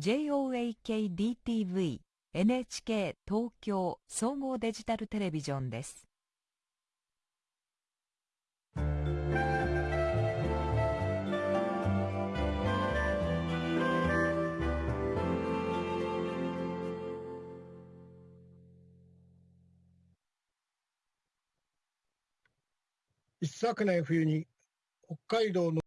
JOAKDTV NHK 東京総合デジタルテレビジョンです。一昨年冬に北海道の